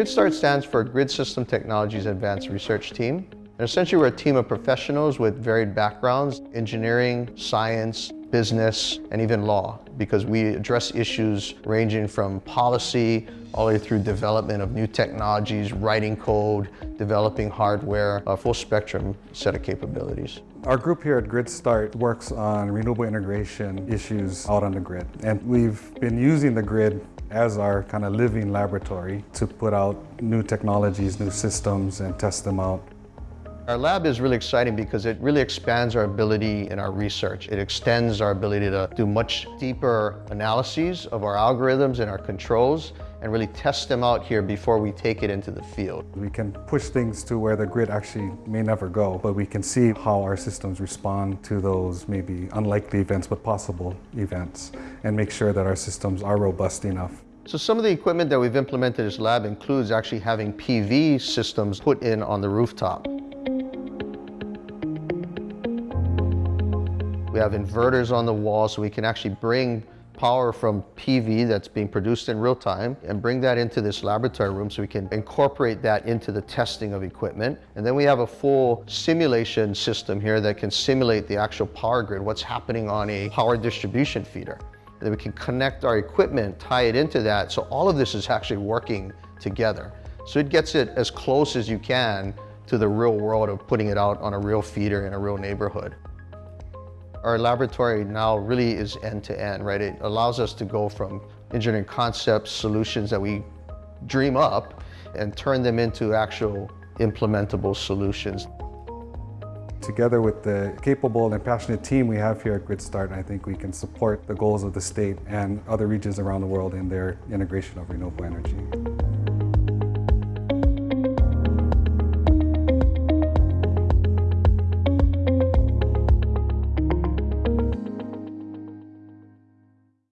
GridStart stands for Grid System Technologies Advanced Research Team. And essentially we're a team of professionals with varied backgrounds, engineering, science, business, and even law, because we address issues ranging from policy all the way through development of new technologies, writing code, developing hardware, a full spectrum set of capabilities. Our group here at GridStart works on renewable integration issues out on the grid. And we've been using the grid as our kind of living laboratory to put out new technologies, new systems, and test them out. Our lab is really exciting because it really expands our ability in our research. It extends our ability to do much deeper analyses of our algorithms and our controls and really test them out here before we take it into the field. We can push things to where the grid actually may never go, but we can see how our systems respond to those maybe unlikely events but possible events and make sure that our systems are robust enough. So some of the equipment that we've implemented in this lab includes actually having PV systems put in on the rooftop. We have inverters on the wall so we can actually bring power from PV that's being produced in real time and bring that into this laboratory room so we can incorporate that into the testing of equipment. And then we have a full simulation system here that can simulate the actual power grid, what's happening on a power distribution feeder. And then we can connect our equipment, tie it into that. So all of this is actually working together. So it gets it as close as you can to the real world of putting it out on a real feeder in a real neighborhood. Our laboratory now really is end-to-end, -end, right? It allows us to go from engineering concepts, solutions that we dream up, and turn them into actual implementable solutions. Together with the capable and passionate team we have here at GridStart, I think we can support the goals of the state and other regions around the world in their integration of renewable energy.